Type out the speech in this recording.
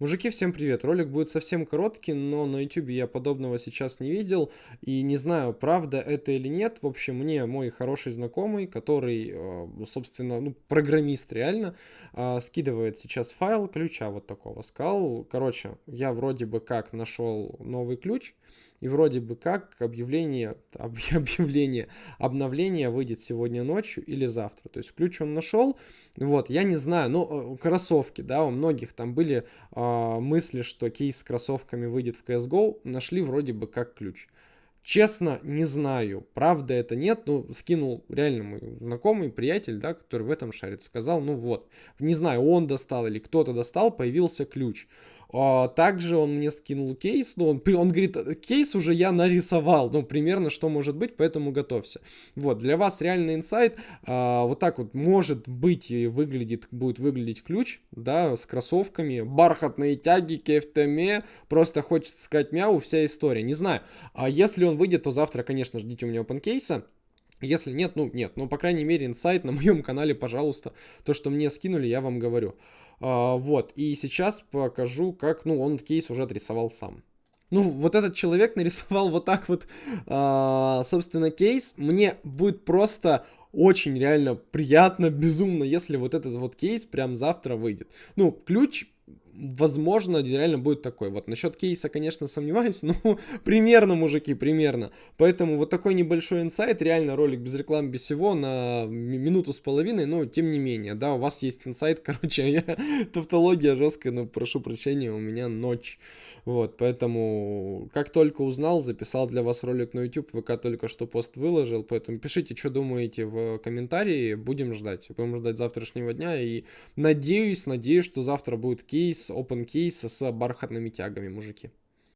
Мужики, всем привет! Ролик будет совсем короткий, но на YouTube я подобного сейчас не видел и не знаю, правда это или нет. В общем, мне мой хороший знакомый, который, э, собственно, ну, программист реально, э, скидывает сейчас файл ключа вот такого. Сказал, короче, я вроде бы как нашел новый ключ, и вроде бы как объявление, объявление, обновление выйдет сегодня ночью или завтра. То есть ключ он нашел. Вот, я не знаю, ну, э, кроссовки, да, у многих там были э, мысли, что кейс с кроссовками выйдет в CSGO. Нашли вроде бы как ключ. Честно, не знаю, правда это нет, ну, скинул реально мой знакомый, приятель, да, который в этом шарит, сказал, ну вот, не знаю, он достал или кто-то достал, появился ключ. А, также он мне скинул кейс, ну, он, он говорит, кейс уже я нарисовал, ну, примерно, что может быть, поэтому готовься. Вот, для вас реальный инсайт, а, вот так вот, может быть, и выглядит, будет выглядеть ключ, да, с кроссовками, бархатные тяги, кефтеме, просто хочется сказать мяу, вся история, не знаю. А если он выйдет, то завтра, конечно, ждите у меня опенкейса. Если нет, ну нет, ну по крайней мере инсайт на моем канале, пожалуйста, то, что мне скинули, я вам говорю. А, вот, и сейчас покажу, как, ну, он кейс уже отрисовал сам. Ну, вот этот человек нарисовал вот так вот, а, собственно, кейс. Мне будет просто очень реально приятно, безумно, если вот этот вот кейс прям завтра выйдет. Ну, ключ возможно, реально будет такой. Вот насчет кейса, конечно, сомневаюсь, но примерно, мужики, примерно. Поэтому вот такой небольшой инсайт, реально ролик без рекламы, без всего, на минуту с половиной, но тем не менее, да, у вас есть инсайт, короче, я, тавтология жесткая, но прошу прощения, у меня ночь. Вот, поэтому, как только узнал, записал для вас ролик на YouTube, ВК только что пост выложил, поэтому пишите, что думаете в комментарии, будем ждать. Будем ждать завтрашнего дня, и надеюсь, надеюсь, что завтра будет кейс, open кейс с бархатными тягами, мужики.